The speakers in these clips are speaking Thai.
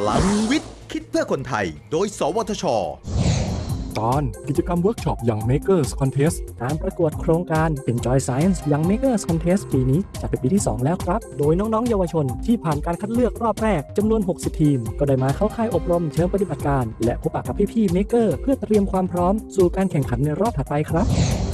พลังวิทย์ คิดเพื่อคนไทย โดย สวทช ตอนกิจกรรมเวิร์กช็อปอย่าง Makers Contest การประกวดโครงการ Enjoy Science Young Makers Contest ปีนี้จะเป็นปีที่ 2 แล้วครับ โดยน้อง ๆ เยาวชนที่ผ่านการคัดเลือกรอบแรกจำนวน 60 ทีม ก็ได้มาเข้าค่ายอบรมเชิงปฏิบัติการ และพบปะกับพี่ๆ Maker เพื่อเตรียมความพร้อมสู่การแข่งขันในรอบถัดไปครับ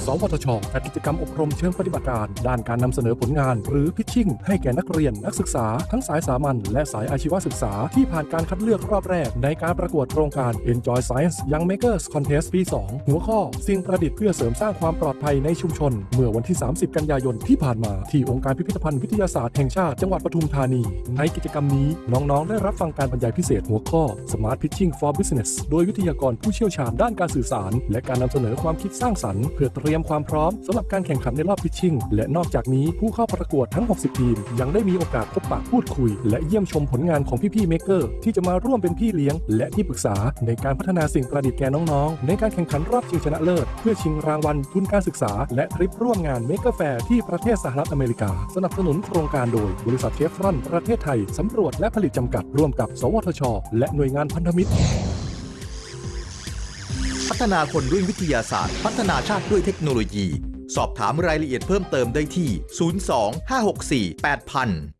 สวทชจัดกิจกรรมอบรมเชิงปฏิบัติการ ด้านการนำเสนอผลงาน หรือ pitching ให้แก่นักเรียนนักศึกษา ทั้งสายสามัญและสายอาชีวศึกษา ที่ผ่านการคัดเลือกรอบแรก ในการประกวดโครงการ Enjoy Science Young Makers Contest ปี 2 หัวข้อ สิ่งประดิษฐ์เพื่อเสริมสร้างความปลอดภัยในชุมชน เมื่อวันที่ 30 กันยายนที่ผ่านมา ที่องค์การพิพิธภัณฑ์วิทยาศาสตร์แห่งชาติจังหวัดปทุมธานี ในกิจกรรมนี้น้องๆ ได้รับฟังการบรรยายพิเศษหัวข้อ Smart Pitching for Business โดยวิทยากรผู้เชี่ยวชาญด้านการสื่อสาร และการนำเสนอความคิดสร้างสรรค์เพื่อเตรียมยมความพร้อมสำหรับการแข่งขันในรอบพิชชิ่ง และนอกจากนี้ผู้เข้าประกวดทั้ง 60 ทีม ยังได้มีโอกาสพบปะพูดคุย และเยี่ยมชมผลงานของพี่ๆเมเกอร์ที่จะมาร่วมเป็นพี่เลี้ยง และที่ปรึกษาในการพัฒนาสิ่งประดิษฐ์แก่น้องๆ ในการแข่งขันรอบชิงชนะเลิศ เพื่อชิงรางวัลทุนการศึกษา และทริปร่วมงานเมก e แฟร์ที่ประเทศสหรัฐอเมริกา สนับสนุนโครงการโดย บริษัทเชฟรอนประเทศไทยสำรวจและผลิตจำกัดร่วมกับ สวทช และหน่วยงานพันธมิตร ฒนาคนด้วยวิทยาศาสตร์ พัฒนาชาติด้วยเทคโนโลยี สอบถามรายละเอียดเพิ่มเติมได้ที่ 02 564 8000